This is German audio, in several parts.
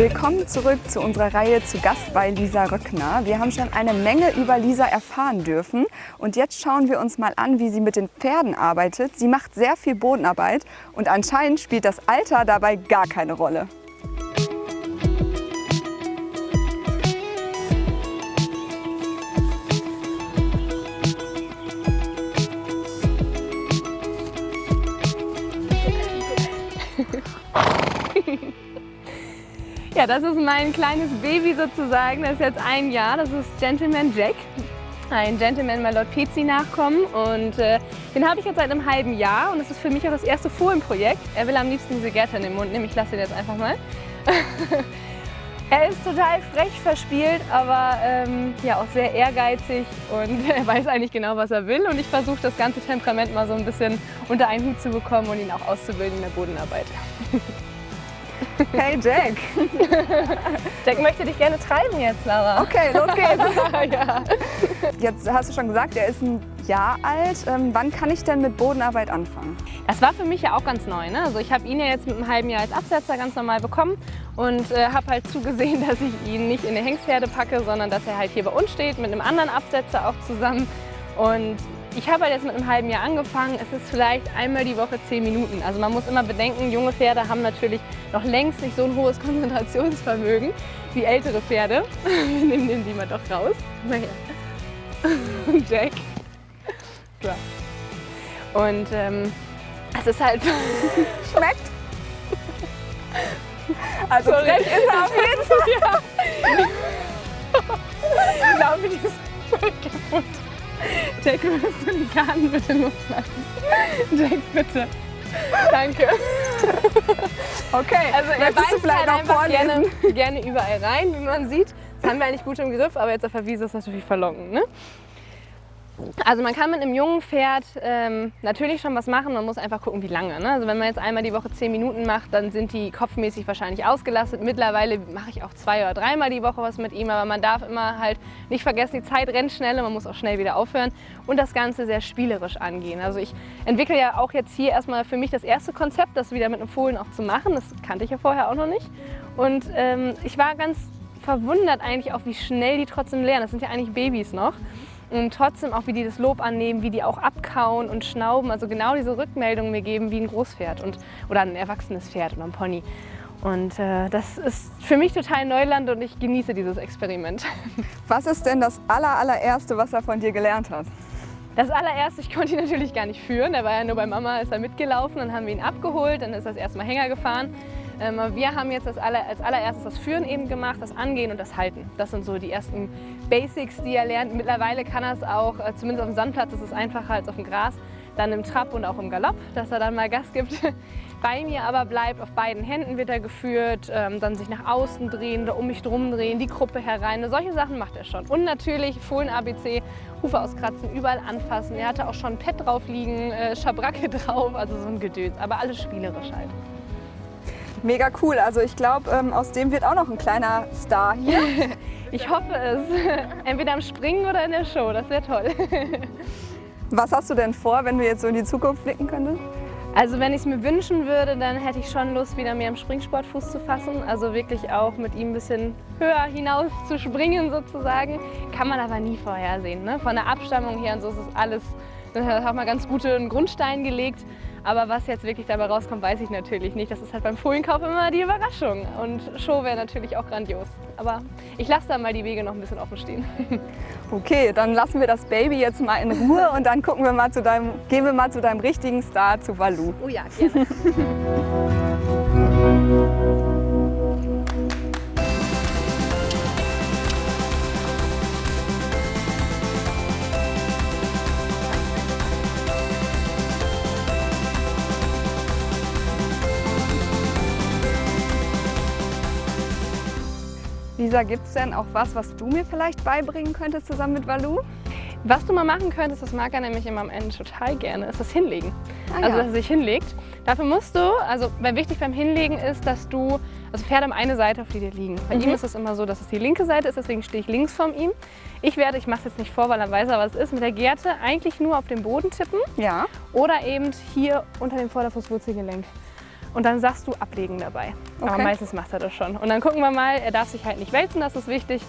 Willkommen zurück zu unserer Reihe zu Gast bei Lisa Röckner. Wir haben schon eine Menge über Lisa erfahren dürfen und jetzt schauen wir uns mal an, wie sie mit den Pferden arbeitet. Sie macht sehr viel Bodenarbeit und anscheinend spielt das Alter dabei gar keine Rolle. Ja, das ist mein kleines Baby sozusagen. Das ist jetzt ein Jahr. Das ist Gentleman Jack. Ein Gentleman Malot Pezi nachkommen und äh, den habe ich jetzt seit einem halben Jahr und das ist für mich auch das erste Fohlenprojekt. Er will am liebsten diese Gärte in den Mund nehmen. Ich lasse ihn jetzt einfach mal. er ist total frech verspielt, aber ähm, ja auch sehr ehrgeizig und er weiß eigentlich genau, was er will und ich versuche das ganze Temperament mal so ein bisschen unter einen Hut zu bekommen und ihn auch auszubilden in der Bodenarbeit. Hey Jack! Jack möchte dich gerne treiben jetzt, Lara. Okay, los geht's! ja. Jetzt hast du schon gesagt, er ist ein Jahr alt. Ähm, wann kann ich denn mit Bodenarbeit anfangen? Das war für mich ja auch ganz neu. Ne? Also ich habe ihn ja jetzt mit einem halben Jahr als Absetzer ganz normal bekommen und äh, habe halt zugesehen, dass ich ihn nicht in eine Hengstherde packe, sondern dass er halt hier bei uns steht mit einem anderen Absetzer auch zusammen. Und ich habe halt jetzt mit einem halben Jahr angefangen. Es ist vielleicht einmal die Woche zehn Minuten. Also man muss immer bedenken, junge Pferde haben natürlich noch längst nicht so ein hohes Konzentrationsvermögen wie ältere Pferde. Wir nehmen den die mal doch raus. Naja. Jack. So. Und ähm, es ist halt... Schmeckt? Also frech ist er auf jeden Fall. Ja. ich glaube, die ist kaputt. Jack, würdest du den Garten bitte loslassen? Jack, bitte. Danke. Okay, also er beißt vielleicht halt einfach gerne, gerne überall rein, wie man sieht. Das haben wir eigentlich gut im Griff, aber jetzt auf der Wiese ist das natürlich verlockend. Ne? Also man kann mit einem jungen Pferd ähm, natürlich schon was machen, man muss einfach gucken, wie lange. Ne? Also wenn man jetzt einmal die Woche zehn Minuten macht, dann sind die kopfmäßig wahrscheinlich ausgelastet. Mittlerweile mache ich auch zwei oder dreimal die Woche was mit ihm, aber man darf immer halt nicht vergessen, die Zeit rennt schnell und man muss auch schnell wieder aufhören und das Ganze sehr spielerisch angehen. Also ich entwickle ja auch jetzt hier erstmal für mich das erste Konzept, das wieder mit einem Fohlen auch zu machen. Das kannte ich ja vorher auch noch nicht. Und ähm, ich war ganz verwundert eigentlich auch, wie schnell die trotzdem lernen. Das sind ja eigentlich Babys noch und trotzdem auch, wie die das Lob annehmen, wie die auch abkauen und schnauben, also genau diese Rückmeldungen mir geben wie ein Großpferd und, oder ein erwachsenes Pferd oder ein Pony. Und äh, das ist für mich total Neuland und ich genieße dieses Experiment. Was ist denn das aller, allererste, was er von dir gelernt hat? Das allererste, ich konnte ihn natürlich gar nicht führen, der war ja nur bei Mama, ist er mitgelaufen, dann haben wir ihn abgeholt, dann ist er das erste Mal Hänger gefahren. Ähm, wir haben jetzt aller, als allererstes das Führen eben gemacht, das Angehen und das Halten. Das sind so die ersten Basics, die er lernt. Mittlerweile kann er es auch, äh, zumindest auf dem Sandplatz ist es einfacher als auf dem Gras, dann im Trab und auch im Galopp, dass er dann mal Gas gibt. Bei mir aber bleibt, auf beiden Händen wird er geführt, ähm, dann sich nach außen drehen oder um mich drum drehen, die Gruppe herein. Solche Sachen macht er schon. Und natürlich Fohlen-ABC, Hufe auskratzen, überall anfassen. Er hatte auch schon ein Pad drauf liegen, äh, Schabracke drauf, also so ein Gedöns. Aber alles spielerisch halt. Mega cool. Also ich glaube, ähm, aus dem wird auch noch ein kleiner Star hier. ich hoffe es. Entweder am Springen oder in der Show. Das wäre toll. Was hast du denn vor, wenn du jetzt so in die Zukunft blicken könntest? Also wenn ich es mir wünschen würde, dann hätte ich schon Lust, wieder mehr im Springsport Fuß zu fassen. Also wirklich auch mit ihm ein bisschen höher hinaus zu springen sozusagen. Kann man aber nie vorhersehen. Ne? Von der Abstammung her und so ist es alles, da hat man ganz guten Grundstein gelegt. Aber was jetzt wirklich dabei rauskommt, weiß ich natürlich nicht. Das ist halt beim Fohlenkauf immer die Überraschung. Und Show wäre natürlich auch grandios. Aber ich lasse da mal die Wege noch ein bisschen offen stehen. Okay, dann lassen wir das Baby jetzt mal in Ruhe und dann gucken wir mal zu deinem, gehen wir mal zu deinem richtigen Star, zu Valu. Oh ja, gerne. Lisa, gibt es denn auch was, was du mir vielleicht beibringen könntest zusammen mit Valu? Was du mal machen könntest, das mag er nämlich immer am Ende total gerne, ist das Hinlegen. Ah, also, dass er sich hinlegt. Dafür musst du, also weil wichtig beim Hinlegen ist, dass du, also Pferde haben eine Seite, auf die dir liegen. Bei mhm. ihm ist es immer so, dass es die linke Seite ist, deswegen stehe ich links von ihm. Ich werde, ich mache es jetzt nicht vor, weil er weiß, was es ist, mit der Gerte eigentlich nur auf den Boden tippen. Ja. Oder eben hier unter dem Vorderfußwurzelgelenk. Und dann sagst du ablegen dabei. Okay. Aber meistens macht er das schon. Und dann gucken wir mal, er darf sich halt nicht wälzen, das ist wichtig.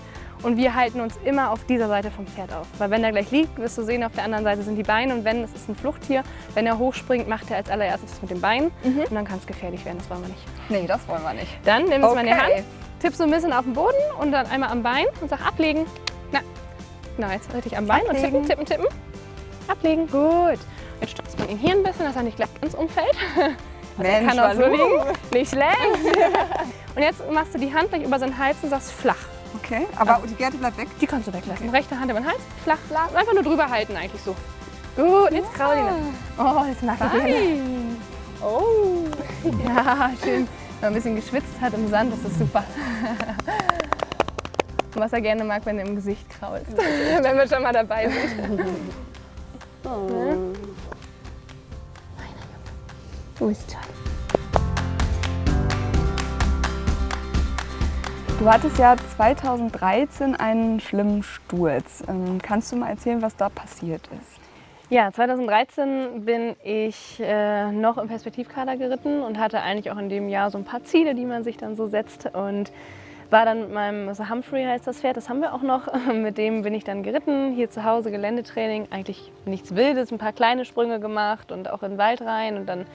Und wir halten uns immer auf dieser Seite vom Pferd auf. Weil wenn er gleich liegt, wirst du sehen, auf der anderen Seite sind die Beine. Und wenn, es ist ein Fluchttier, wenn er hochspringt, macht er als allererstes mit den Beinen. Mhm. Und dann kann es gefährlich werden, das wollen wir nicht. Nee, das wollen wir nicht. Dann nimm es okay. mal in die Hand, tippst so ein bisschen auf den Boden und dann einmal am Bein und sag ablegen. Na, genau, jetzt richtig am Bein ablegen. und tippen, tippen, tippen. Ablegen, gut. Jetzt stützt man ihn hier ein bisschen, dass er nicht gleich ganz umfällt. Also Mensch, kann auch so liegen. Nicht schlecht. und jetzt machst du die Hand gleich über seinen Hals und sagst flach. Okay, aber also, die Gerte bleibt weg? Die kannst du weglassen. Okay. Rechte Hand über den Hals, flach, flach. Einfach nur drüber halten eigentlich so. Gut, jetzt kraul ihn. Oh, jetzt mag ich Oh. Ja, schön. Wenn man ein bisschen geschwitzt hat im Sand, das ist super. Was er gerne mag, wenn er im Gesicht krault. wenn wir schon mal dabei sind. Oh. Ja? Du bist toll. Du hattest ja 2013 einen schlimmen Sturz. Ähm, kannst du mal erzählen, was da passiert ist? Ja, 2013 bin ich äh, noch im Perspektivkader geritten und hatte eigentlich auch in dem Jahr so ein paar Ziele, die man sich dann so setzt. Und war dann mit meinem, also Humphrey heißt das Pferd, das haben wir auch noch. Mit dem bin ich dann geritten, hier zu Hause Geländetraining. Eigentlich nichts Wildes, ein paar kleine Sprünge gemacht und auch in den Wald rein. Und dann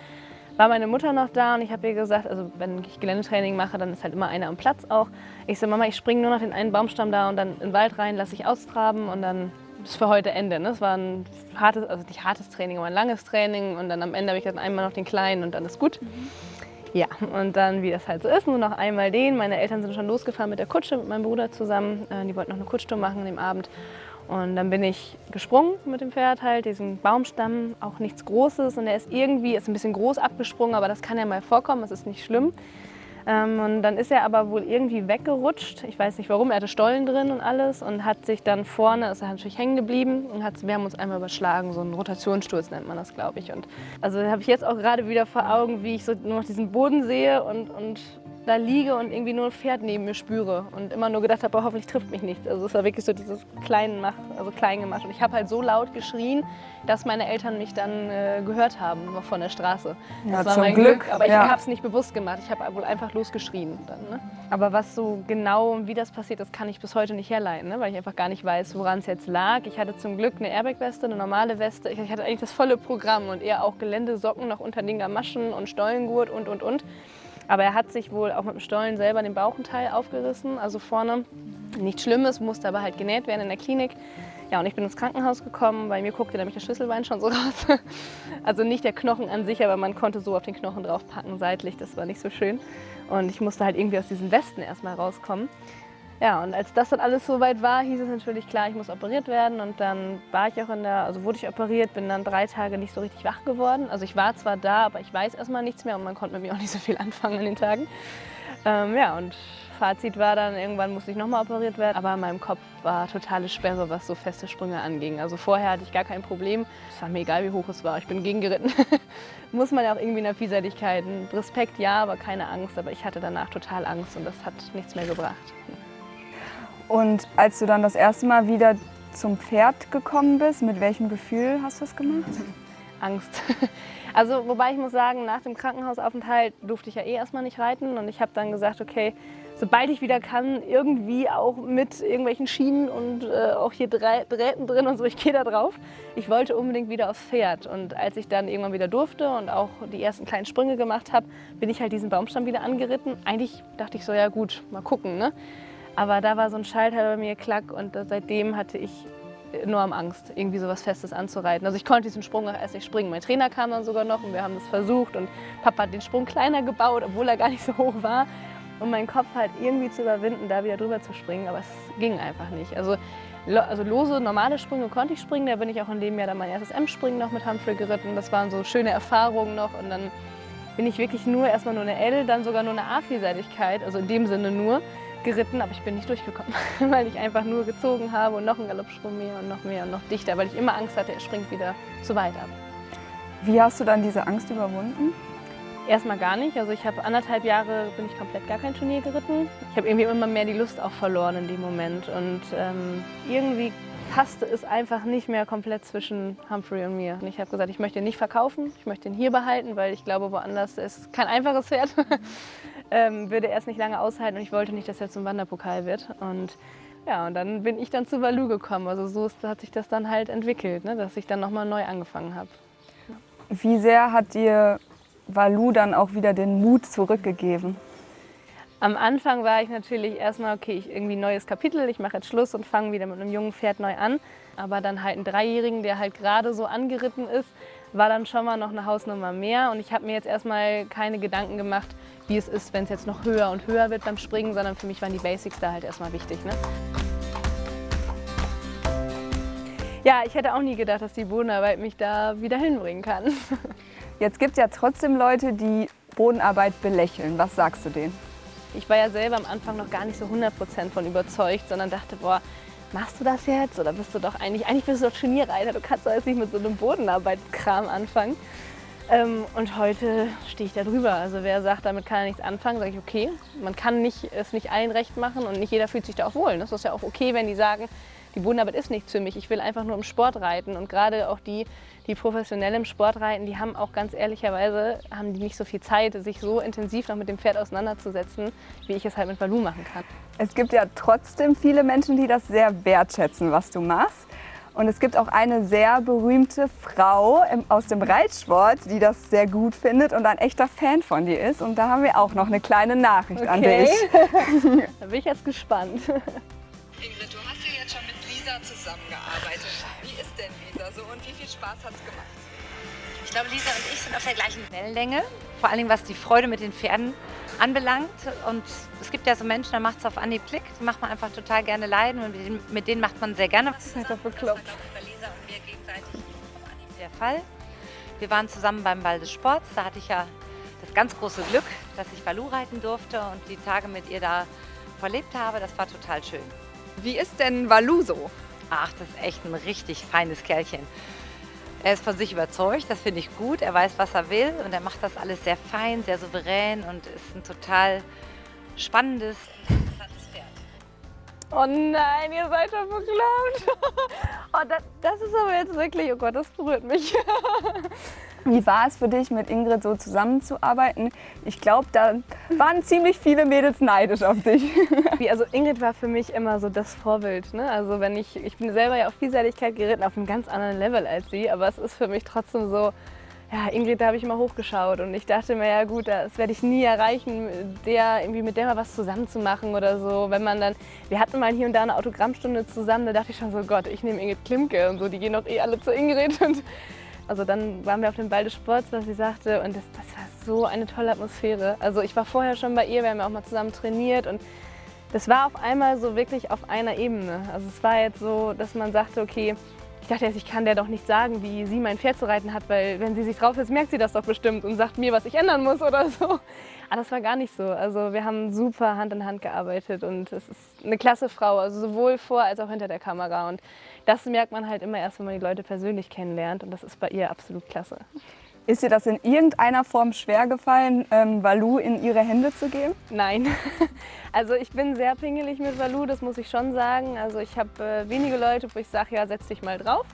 war meine Mutter noch da und ich habe ihr gesagt, also wenn ich Geländetraining mache, dann ist halt immer einer am Platz auch. Ich so, Mama, ich springe nur noch den einen Baumstamm da und dann in den Wald rein, lasse ich austraben und dann ist für heute Ende. Ne? Es war ein hartes, also nicht hartes Training, aber ein langes Training und dann am Ende habe ich dann einmal noch den kleinen und dann ist gut. Mhm. Ja, und dann, wie das halt so ist, nur noch einmal den. Meine Eltern sind schon losgefahren mit der Kutsche, mit meinem Bruder zusammen. Äh, die wollten noch eine Kutschtour machen an dem Abend. Und dann bin ich gesprungen mit dem Pferd halt, diesen Baumstamm, auch nichts Großes. Und er ist irgendwie, ist ein bisschen groß abgesprungen, aber das kann ja mal vorkommen, das ist nicht schlimm. Ähm, und dann ist er aber wohl irgendwie weggerutscht. Ich weiß nicht warum, er hatte Stollen drin und alles und hat sich dann vorne, ist er natürlich hängen geblieben und hat, wir haben uns einmal überschlagen, so ein Rotationssturz nennt man das, glaube ich. Und also habe ich jetzt auch gerade wieder vor Augen, wie ich so nur noch diesen Boden sehe und, und da liege und irgendwie nur ein Pferd neben mir spüre und immer nur gedacht habe, hoffentlich trifft mich nichts. Also es war wirklich so dieses kleinen Mach, also klein gemacht. Und ich habe halt so laut geschrien, dass meine Eltern mich dann äh, gehört haben von der Straße. Ja, das war mein Glück. Glück. Aber ja. ich habe es nicht bewusst gemacht. Ich habe wohl einfach losgeschrien dann. Ne? Aber was so genau und wie das passiert ist, kann ich bis heute nicht herleiten, ne? weil ich einfach gar nicht weiß, woran es jetzt lag. Ich hatte zum Glück eine Airbag-Weste, eine normale Weste. Ich hatte eigentlich das volle Programm und eher auch Geländesocken noch unter den Gamaschen und Stollengurt und und und. Aber er hat sich wohl auch mit dem Stollen selber den Bauchenteil aufgerissen, also vorne. Nichts Schlimmes, musste aber halt genäht werden in der Klinik. Ja, und ich bin ins Krankenhaus gekommen. Bei mir guckte nämlich der Schlüsselbein schon so raus. Also nicht der Knochen an sich, aber man konnte so auf den Knochen draufpacken seitlich. Das war nicht so schön. Und ich musste halt irgendwie aus diesen Westen erstmal rauskommen. Ja, und als das dann alles soweit war, hieß es natürlich klar, ich muss operiert werden. Und dann war ich auch in der, also wurde ich operiert, bin dann drei Tage nicht so richtig wach geworden. Also ich war zwar da, aber ich weiß erstmal nichts mehr und man konnte mit mir auch nicht so viel anfangen an den Tagen. Ähm, ja, und Fazit war dann, irgendwann musste ich nochmal operiert werden. Aber in meinem Kopf war totale Sperre, was so feste Sprünge anging. Also vorher hatte ich gar kein Problem. Es war mir egal, wie hoch es war. Ich bin gegengeritten. Muss man ja auch irgendwie in der Vielseitigkeit. Respekt ja, aber keine Angst. Aber ich hatte danach total Angst und das hat nichts mehr gebracht. Und als du dann das erste Mal wieder zum Pferd gekommen bist, mit welchem Gefühl hast du das gemacht? Angst. Also wobei ich muss sagen, nach dem Krankenhausaufenthalt durfte ich ja eh erstmal nicht reiten und ich habe dann gesagt, okay, sobald ich wieder kann, irgendwie auch mit irgendwelchen Schienen und äh, auch hier Drähten drin und so, ich gehe da drauf. Ich wollte unbedingt wieder aufs Pferd und als ich dann irgendwann wieder durfte und auch die ersten kleinen Sprünge gemacht habe, bin ich halt diesen Baumstamm wieder angeritten. Eigentlich dachte ich so, ja gut, mal gucken, ne? Aber da war so ein Schalter bei mir, klack, und seitdem hatte ich enorm Angst, irgendwie so was Festes anzureiten. Also ich konnte diesen Sprung auch erst nicht springen. Mein Trainer kam dann sogar noch und wir haben das versucht und Papa hat den Sprung kleiner gebaut, obwohl er gar nicht so hoch war. Um meinen Kopf halt irgendwie zu überwinden, da wieder drüber zu springen, aber es ging einfach nicht. Also, also lose, normale Sprünge konnte ich springen, da bin ich auch in dem Jahr dann mein erstes M-Springen noch mit Humphrey geritten. Das waren so schöne Erfahrungen noch und dann bin ich wirklich nur erstmal nur eine L, dann sogar nur eine A-Vielseitigkeit, also in dem Sinne nur geritten, aber ich bin nicht durchgekommen, weil ich einfach nur gezogen habe und noch einen Galoppsprung mehr und noch mehr und noch dichter, weil ich immer Angst hatte, er springt wieder zu weit ab. Wie hast du dann diese Angst überwunden? Erstmal gar nicht. Also ich habe anderthalb Jahre bin ich komplett gar kein Turnier geritten. Ich habe irgendwie immer mehr die Lust auch verloren in dem Moment und ähm, irgendwie passte es einfach nicht mehr komplett zwischen Humphrey und mir. Und ich habe gesagt, ich möchte ihn nicht verkaufen, ich möchte ihn hier behalten, weil ich glaube, woanders ist kein einfaches Pferd. ähm, würde er es nicht lange aushalten und ich wollte nicht, dass er zum Wanderpokal wird. Und ja, und dann bin ich dann zu Valu gekommen. Also so ist, hat sich das dann halt entwickelt, ne? dass ich dann nochmal neu angefangen habe. Wie sehr hat dir Valu dann auch wieder den Mut zurückgegeben? Am Anfang war ich natürlich erstmal, okay, ich irgendwie ein neues Kapitel, ich mache jetzt Schluss und fange wieder mit einem jungen Pferd neu an. Aber dann halt einen Dreijährigen, der halt gerade so angeritten ist, war dann schon mal noch eine Hausnummer mehr. Und ich habe mir jetzt erstmal keine Gedanken gemacht, wie es ist, wenn es jetzt noch höher und höher wird beim Springen, sondern für mich waren die Basics da halt erstmal wichtig. Ne? Ja, ich hätte auch nie gedacht, dass die Bodenarbeit mich da wieder hinbringen kann. Jetzt gibt es ja trotzdem Leute, die Bodenarbeit belächeln. Was sagst du denen? Ich war ja selber am Anfang noch gar nicht so 100% von überzeugt, sondern dachte, boah, machst du das jetzt? Oder bist du doch eigentlich, eigentlich bist du doch Turnierreiter, du kannst doch jetzt nicht mit so einem Bodenarbeitskram anfangen. Ähm, und heute stehe ich da drüber. Also wer sagt, damit kann er nichts anfangen, sage ich, okay. Man kann nicht, es nicht allen recht machen und nicht jeder fühlt sich da auch wohl. Das ist ja auch okay, wenn die sagen, die Bodenarbeit ist nichts für mich, ich will einfach nur im Sport reiten. Und gerade auch die, die professionell im Sport reiten, die haben auch ganz ehrlicherweise haben die nicht so viel Zeit, sich so intensiv noch mit dem Pferd auseinanderzusetzen, wie ich es halt mit Valu machen kann. Es gibt ja trotzdem viele Menschen, die das sehr wertschätzen, was du machst. Und es gibt auch eine sehr berühmte Frau aus dem Reitsport, die das sehr gut findet und ein echter Fan von dir ist. Und da haben wir auch noch eine kleine Nachricht okay. an dich. da bin ich jetzt gespannt. zusammengearbeitet. Wie ist denn Lisa so und wie viel Spaß hat es gemacht? Ich glaube, Lisa und ich sind auf der gleichen Wellenlänge. Vor allem was die Freude mit den Pferden anbelangt. Und es gibt ja so Menschen, da macht es auf Anhieb Klick. Die macht man einfach total gerne leiden und mit denen, macht man sehr gerne. Das ist doch bekloppt. Der Fall. Wir waren zusammen beim Ball des Sports. Da hatte ich ja das ganz große Glück, dass ich Valu reiten durfte und die Tage mit ihr da verlebt habe. Das war total schön. Wie ist denn Valu so? Ach, das ist echt ein richtig feines Kerlchen. Er ist von sich überzeugt, das finde ich gut. Er weiß, was er will und er macht das alles sehr fein, sehr souverän und ist ein total spannendes, interessantes Pferd. Oh nein, ihr seid doch bekloppt. Oh, das, das ist aber jetzt wirklich, oh Gott, das berührt mich. Wie war es für dich, mit Ingrid so zusammenzuarbeiten? Ich glaube, da waren ziemlich viele Mädels neidisch auf dich. Also Ingrid war für mich immer so das Vorbild. Ne? Also wenn ich, ich bin selber ja auf Vielseitigkeit geritten, auf einem ganz anderen Level als sie, aber es ist für mich trotzdem so, ja, Ingrid, da habe ich immer hochgeschaut und ich dachte mir, ja gut, das werde ich nie erreichen, der, irgendwie mit der mal was zusammen zu machen oder so. Wenn man dann, wir hatten mal hier und da eine Autogrammstunde zusammen, da dachte ich schon so, Gott, ich nehme Ingrid Klimke und so, die gehen doch eh alle zu Ingrid und also dann waren wir auf dem Ball des Sports, was sie sagte, und das, das war so eine tolle Atmosphäre. Also ich war vorher schon bei ihr, wir haben ja auch mal zusammen trainiert und das war auf einmal so wirklich auf einer Ebene. Also es war jetzt so, dass man sagte, okay, ich dachte jetzt, ich kann der doch nicht sagen, wie sie mein Pferd zu reiten hat, weil wenn sie sich drauf ist, merkt sie das doch bestimmt und sagt mir, was ich ändern muss oder so. Aber das war gar nicht so. Also wir haben super Hand in Hand gearbeitet und es ist eine klasse Frau, also sowohl vor als auch hinter der Kamera. Und das merkt man halt immer erst, wenn man die Leute persönlich kennenlernt und das ist bei ihr absolut klasse. Ist dir das in irgendeiner Form schwer gefallen, ähm, Valu in ihre Hände zu geben? Nein. Also ich bin sehr pingelig mit Valu, das muss ich schon sagen. Also ich habe äh, wenige Leute, wo ich sage, ja, setz dich mal drauf.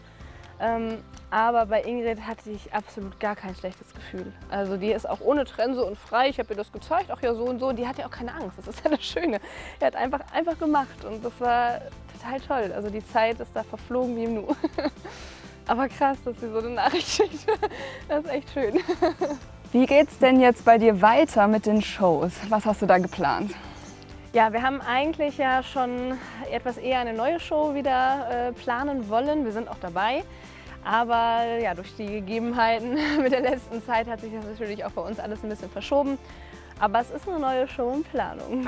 Ähm, aber bei Ingrid hatte ich absolut gar kein schlechtes Gefühl. Also die ist auch ohne Trense und frei. Ich habe ihr das gezeigt, ach ja so und so. Die hat ja auch keine Angst. Das ist ja das Schöne. Die hat einfach, einfach gemacht und das war total toll. Also die Zeit ist da verflogen wie im Nu. Aber krass, dass sie so eine Nachricht schickt. Das ist echt schön. Wie geht's denn jetzt bei dir weiter mit den Shows? Was hast du da geplant? Ja, wir haben eigentlich ja schon etwas eher eine neue Show wieder äh, planen wollen. Wir sind auch dabei. Aber ja, durch die Gegebenheiten mit der letzten Zeit hat sich das natürlich auch bei uns alles ein bisschen verschoben. Aber es ist eine neue Show in Planung.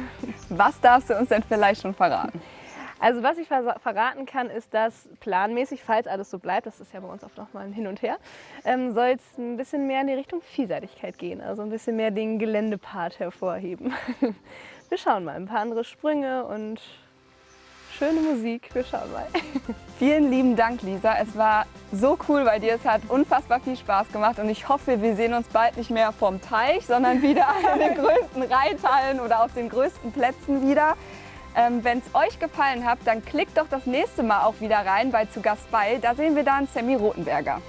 Was darfst du uns denn vielleicht schon verraten? Also was ich verraten kann, ist, dass planmäßig, falls alles so bleibt, das ist ja bei uns oft noch mal ein Hin und Her, ähm, soll es ein bisschen mehr in die Richtung Vielseitigkeit gehen, also ein bisschen mehr den Geländepart hervorheben. Wir schauen mal, ein paar andere Sprünge und schöne Musik. Wir schauen mal. Vielen lieben Dank, Lisa. Es war so cool bei dir. Es hat unfassbar viel Spaß gemacht und ich hoffe, wir sehen uns bald nicht mehr vorm Teich, sondern wieder in den größten Reithallen oder auf den größten Plätzen wieder. Ähm, Wenn es euch gefallen hat, dann klickt doch das nächste Mal auch wieder rein bei Zu Gast bei. Da sehen wir dann Sammy Rotenberger.